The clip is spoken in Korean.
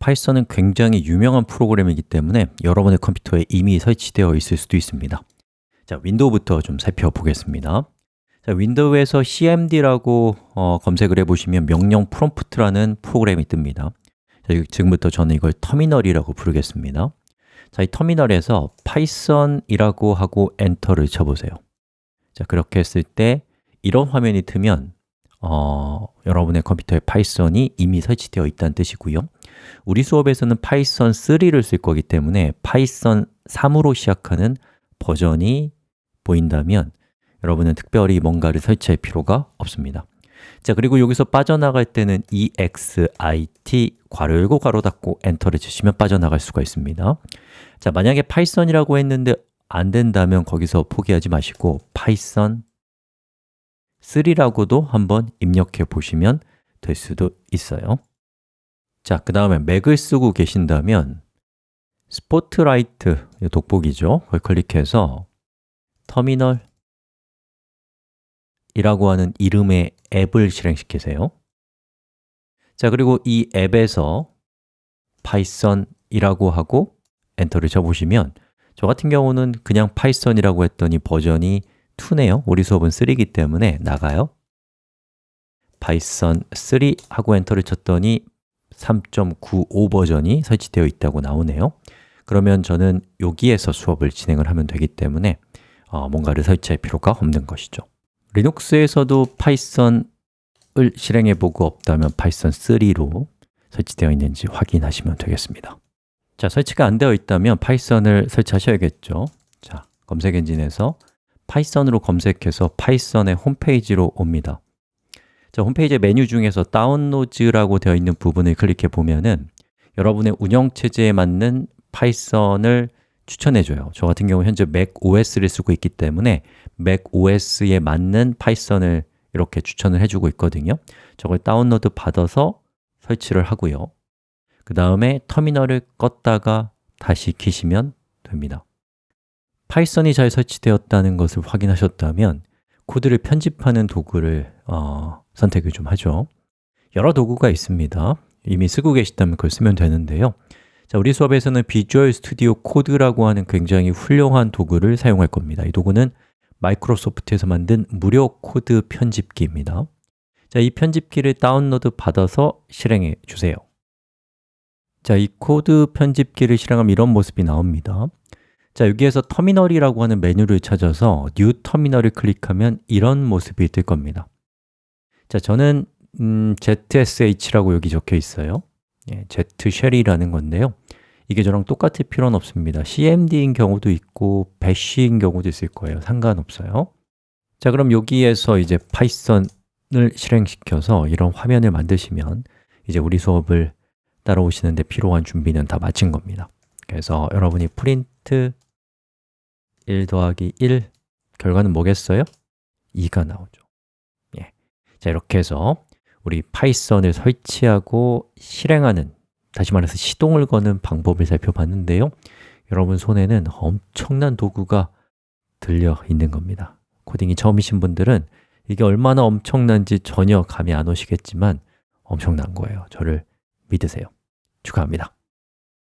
파이썬은 굉장히 유명한 프로그램이기 때문에 여러분의 컴퓨터에 이미 설치되어 있을 수도 있습니다. 자, 윈도우부터 좀 살펴보겠습니다. 자, 윈도우에서 cmd라고 어, 검색을 해보시면 명령 프롬프트라는 프로그램이 뜹니다. 자, 지금부터 저는 이걸 터미널이라고 부르겠습니다. 자, 이 터미널에서 python이라고 하고 엔터를 쳐보세요. 자, 그렇게 했을 때 이런 화면이 뜨면 어, 여러분의 컴퓨터에 파이썬이 이미 설치되어 있다는 뜻이고요 우리 수업에서는 파이썬 3를 쓸 거기 때문에 파이썬 3으로 시작하는 버전이 보인다면 여러분은 특별히 뭔가를 설치할 필요가 없습니다. 자 그리고 여기서 빠져나갈 때는 exit 괄호 열고 괄호 닫고 엔터를 치시면 빠져나갈 수가 있습니다. 자 만약에 파이썬이라고 했는데 안 된다면 거기서 포기하지 마시고 파이썬 3라고도 한번 입력해 보시면 될 수도 있어요 자, 그 다음에 맥을 쓰고 계신다면 스포트라이트, 돋보기죠. 그걸 클릭해서 터미널 이라고 하는 이름의 앱을 실행시키세요. 자, 그리고 이 앱에서 파이썬이라고 하고 엔터를 쳐보시면 저 같은 경우는 그냥 파이썬이라고 했더니 버전이 2네요. 우리 수업은 3이기 때문에 나가요. 파이썬 3 하고 엔터를 쳤더니 3.95 버전이 설치되어 있다고 나오네요. 그러면 저는 여기에서 수업을 진행을 하면 되기 때문에 어, 뭔가를 설치할 필요가 없는 것이죠. 리눅스에서도 파이썬을 실행해 보고 없다면 파이썬 3로 설치되어 있는지 확인하시면 되겠습니다. 자, 설치가 안 되어 있다면 파이썬을 설치하셔야겠죠. 자, 검색 엔진에서 파이썬으로 검색해서 파이썬의 홈페이지로 옵니다 자, 홈페이지 메뉴 중에서 다운로드라고 되어 있는 부분을 클릭해 보면은 여러분의 운영 체제에 맞는 파이썬을 추천해 줘요. 저 같은 경우 현재 맥 OS를 쓰고 있기 때문에 맥 OS에 맞는 파이썬을 이렇게 추천을 해주고 있거든요. 저걸 다운로드 받아서 설치를 하고요. 그 다음에 터미널을 껐다가 다시 키시면 됩니다. 파이썬이 잘 설치되었다는 것을 확인하셨다면 코드를 편집하는 도구를 어, 선택을 좀 하죠. 여러 도구가 있습니다. 이미 쓰고 계시다면 그걸 쓰면 되는데요. 자, 우리 수업에서는 Visual Studio Code라고 하는 굉장히 훌륭한 도구를 사용할 겁니다. 이 도구는 마이크로소프트에서 만든 무료 코드 편집기입니다. 자, 이 편집기를 다운로드 받아서 실행해 주세요. 자, 이 코드 편집기를 실행하면 이런 모습이 나옵니다. 자, 여기에서 터미널이라고 하는 메뉴를 찾아서 New Terminal을 클릭하면 이런 모습이 뜰 겁니다 자, 저는 음, ZSH라고 여기 적혀 있어요. 예, Z쉘이라는 건데요. 이게 저랑 똑같을 필요는 없습니다. CMD인 경우도 있고 bash인 경우도 있을 거예요. 상관없어요. 자, 그럼 여기에서 이제 파이썬을 실행시켜서 이런 화면을 만드시면 이제 우리 수업을 따라오시는데 필요한 준비는 다 마친 겁니다. 그래서 여러분이 프린트 1 더하기 1 결과는 뭐겠어요? 2가 나오죠. 예. 자 이렇게 해서 우리 파이썬을 설치하고 실행하는 다시 말해서 시동을 거는 방법을 살펴봤는데요. 여러분 손에는 엄청난 도구가 들려 있는 겁니다. 코딩이 처음이신 분들은 이게 얼마나 엄청난지 전혀 감이 안 오시겠지만 엄청난 거예요. 저를 믿으세요. 축하합니다